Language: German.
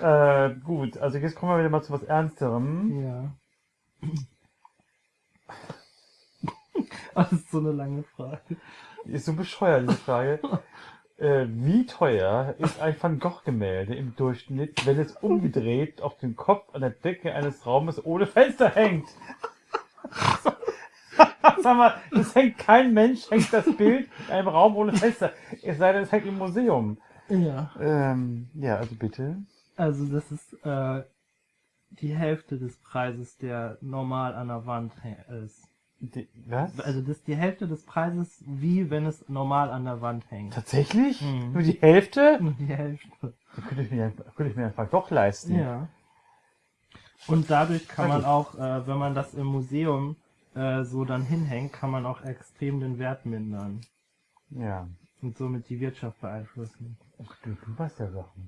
Äh, gut, also jetzt kommen wir wieder mal zu was Ernsterem. Ja. Das ist so eine lange Frage. Ist so bescheuert, diese Frage. äh, wie teuer ist ein Van Gogh-Gemälde im Durchschnitt, wenn es umgedreht auf dem Kopf an der Decke eines Raumes ohne Fenster hängt? Sag mal, es hängt kein Mensch, hängt das Bild in einem Raum ohne Fenster. Es sei denn, es hängt im Museum. Ja. Ähm, ja, also bitte. Also das ist äh, die Hälfte des Preises, der normal an der Wand ist. Die, was? Also das ist die Hälfte des Preises, wie wenn es normal an der Wand hängt. Tatsächlich? Mhm. Nur die Hälfte? Nur die Hälfte. Da könnte ich mir, könnte ich mir einfach doch leisten. Ja. Und dadurch kann man auch, äh, wenn man das im Museum äh, so dann hinhängt, kann man auch extrem den Wert mindern Ja. und somit die Wirtschaft beeinflussen. Ach, du, du weißt ja Sachen.